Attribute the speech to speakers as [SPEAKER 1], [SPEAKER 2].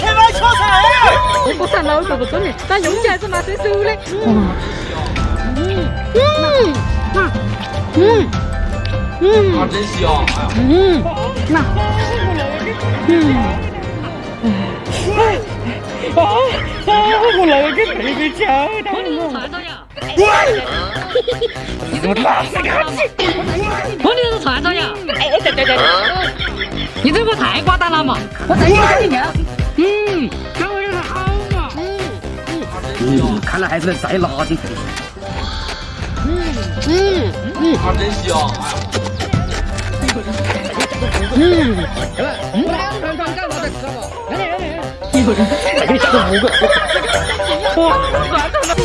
[SPEAKER 1] 开玩笑噻！
[SPEAKER 2] 我看老手不准的，但用起来是拿最手的。嗯嗯嗯嗯嗯，
[SPEAKER 3] 啊，真香！
[SPEAKER 2] 嗯，那，嗯，
[SPEAKER 1] 啊啊！我那个妹妹叫到我。
[SPEAKER 2] 我哪是看起？我你是串着呀？哎对对对对，你这个太夸张了嘛！我再给你讲
[SPEAKER 3] 嗯，
[SPEAKER 1] 看来还是再拿点。
[SPEAKER 2] 嗯嗯
[SPEAKER 3] 嗯，啊，真香！
[SPEAKER 2] 嗯，
[SPEAKER 1] 来，我两份饭干嘛再吃嘛？来来来来，一个人再给你吃五个。哇，算了。